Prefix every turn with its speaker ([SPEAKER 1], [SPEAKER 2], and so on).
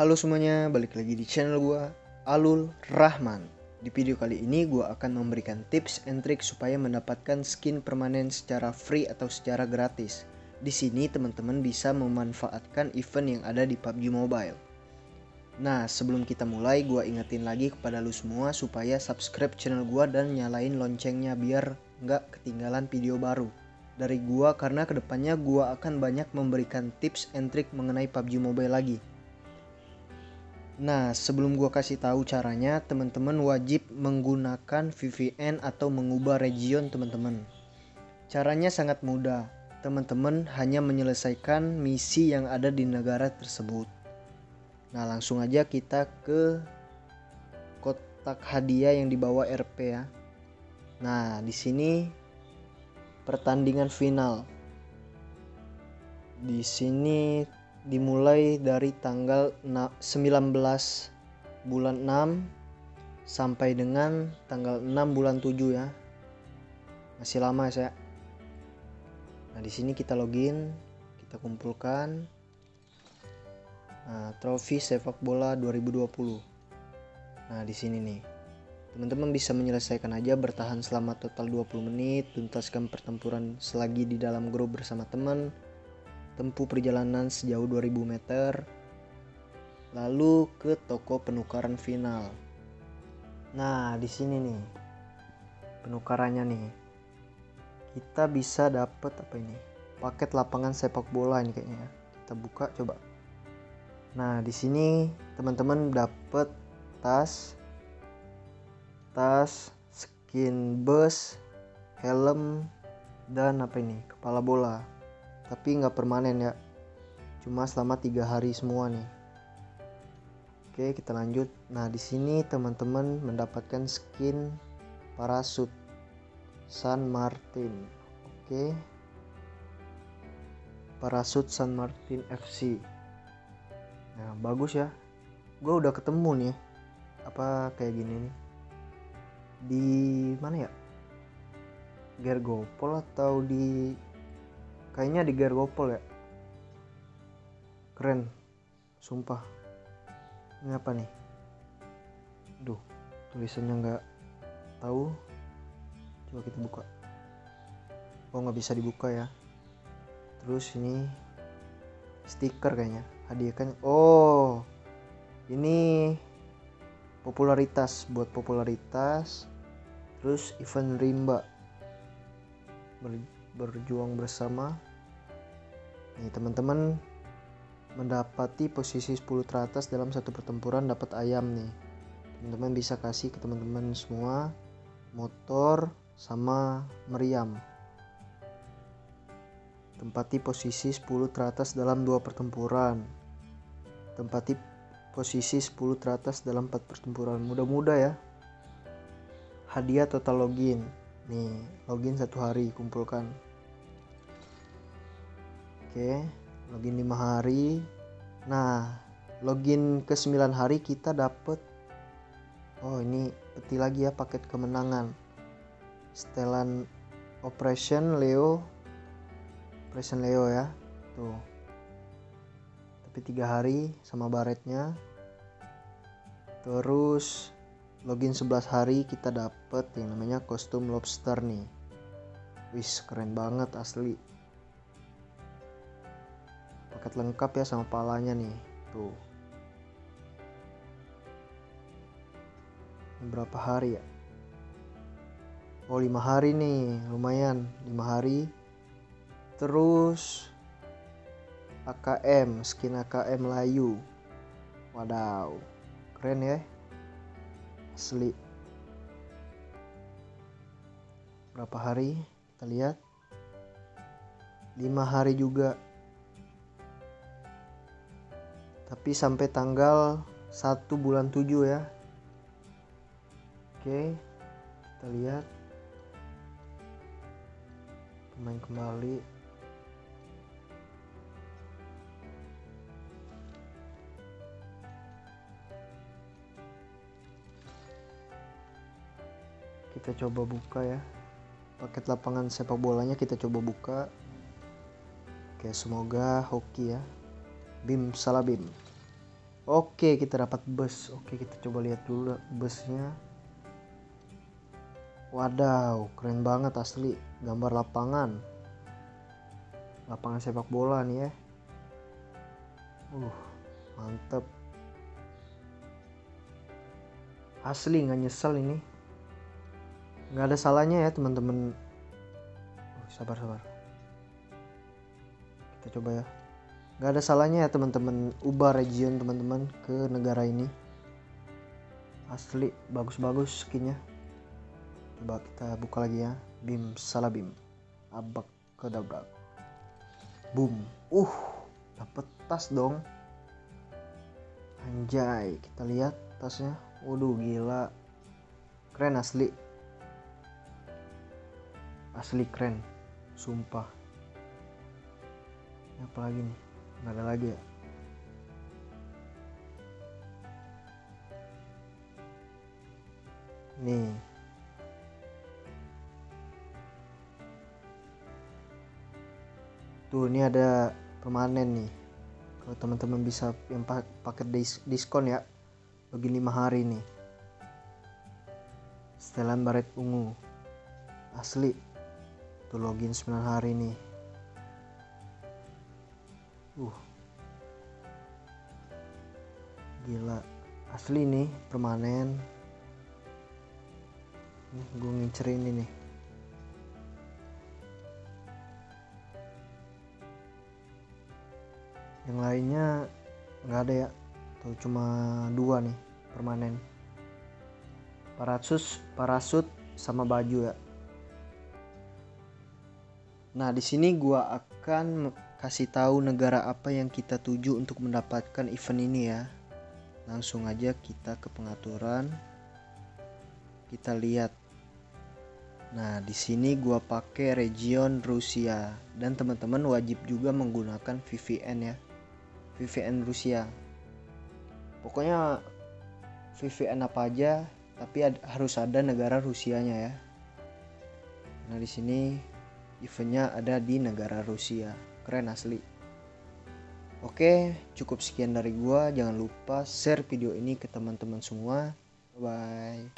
[SPEAKER 1] Halo semuanya, balik lagi di channel gua Alul Rahman. Di video kali ini gua akan memberikan tips and trick supaya mendapatkan skin permanen secara free atau secara gratis. Di sini teman-teman bisa memanfaatkan event yang ada di PUBG Mobile. Nah, sebelum kita mulai, gua ingetin lagi kepada lu semua supaya subscribe channel gua dan nyalain loncengnya biar nggak ketinggalan video baru dari gua karena ke depannya gua akan banyak memberikan tips and trick mengenai PUBG Mobile lagi. Nah, sebelum gua kasih tahu caranya, teman-teman wajib menggunakan VPN atau mengubah region teman-teman. Caranya sangat mudah. Teman-teman hanya menyelesaikan misi yang ada di negara tersebut. Nah, langsung aja kita ke kotak hadiah yang dibawa RP ya. Nah, di sini pertandingan final. Di sini dimulai dari tanggal 19 bulan 6 sampai dengan tanggal 6 bulan 7 ya. Masih lama ya saya. Nah, di sini kita login, kita kumpulkan nah, trofi sepak bola 2020. Nah, di sini nih. Teman-teman bisa menyelesaikan aja bertahan selama total 20 menit, tuntaskan pertempuran selagi di dalam grup bersama teman, tempuh perjalanan sejauh 2000 meter, lalu ke toko penukaran final. Nah, di sini nih. Penukarannya nih. Kita bisa dapat apa ini? Paket lapangan sepak bola ini kayaknya ya. Kita buka coba. Nah, di sini teman-teman dapat tas tas, skin bus, helm, dan apa ini kepala bola. Tapi nggak permanen ya, cuma selama tiga hari semua nih. Oke kita lanjut. Nah di sini teman-teman mendapatkan skin parasut San Martin. Oke. Parasut San Martin FC. Nah bagus ya. Gue udah ketemu nih. Apa kayak gini nih di mana ya Gergopol atau di kayaknya di Gergopol ya. Keren. Sumpah. Ini apa nih? Duh tulisannya nggak tahu. Coba kita buka. Oh nggak bisa dibuka ya. Terus ini stiker kayaknya hadiah kan. Oh ini popularitas buat popularitas. Terus event rimba berjuang bersama. Nih teman-teman mendapati posisi 10 teratas dalam satu pertempuran dapat ayam nih. Teman-teman bisa kasih ke teman-teman semua motor sama meriam. Tempati posisi 10 teratas dalam dua pertempuran. Tempati posisi 10 teratas dalam 4 pertempuran. Mudah-mudah ya. Hadiah total login. Nih login satu hari kumpulkan oke login 5 hari. Nah login ke 9 hari kita dapat oh ini peti lagi ya paket kemenangan. Setelan operation Leo operation Leo ya tuh. Tapi tiga hari sama baretnya. Terus login 11 hari kita dapet yang namanya kostum lobster nih. Wis keren banget asli paket lengkap ya sama palanya nih. Tuh. Berapa hari ya? Oh lima hari nih. Lumayan. Lima hari. Terus AKM skin AKM Layu. Wadaw. Keren ya. Asli. Berapa hari? Kita lihat. Lima hari juga tapi sampai tanggal 1 bulan 7 ya. Oke kita lihat. Pemain kembali. Kita coba buka ya. Paket lapangan sepak bolanya kita coba buka. Oke semoga hoki ya bim salabim Oke, kita dapat bus. Oke, kita coba lihat dulu busnya. Wadaw, keren banget asli. Gambar lapangan. Lapangan sepak bola nih ya. Uh, mantep. Asli nggak nyesel ini. Nggak ada salahnya ya teman-teman. Oh, sabar sabar. Kita coba ya. Nggak ada salahnya ya teman-teman ubah region teman-teman ke negara ini. Asli bagus-bagus skinnya. Coba kita buka lagi ya. Bim salabim. Abak kedabrak boom. Uh dapet tas dong. Anjay kita lihat tasnya. Waduh gila. Keren asli. Asli keren. Sumpah. Ini apa lagi nih nggak ada lagi ya? Nih. Tuh ini ada permanen nih. Kalau teman-teman bisa yang dis diskon ya. Bagi lima hari nih. Setelan baret ungu. Asli. Tuh login 9 hari nih uh. Gila. Asli nih permanen. Nih gue ngincerin ini. Nih yang lainnya nggak ada ya. Atau cuma dua nih permanen. Parasut parasut sama baju ya. Nah di sini gua akan kasih tahu negara apa yang kita tuju untuk mendapatkan event ini ya. Langsung aja kita ke pengaturan. Kita lihat. Nah, di sini gua pakai region Rusia. Dan teman-teman wajib juga menggunakan VPN ya. VPN Rusia. Pokoknya VPN apa aja tapi ad, harus ada negara Rusianya ya. Nah di sini eventnya ada di negara Rusia keren asli Oke, cukup sekian dari gua. Jangan lupa share video ini ke teman-teman semua. Bye.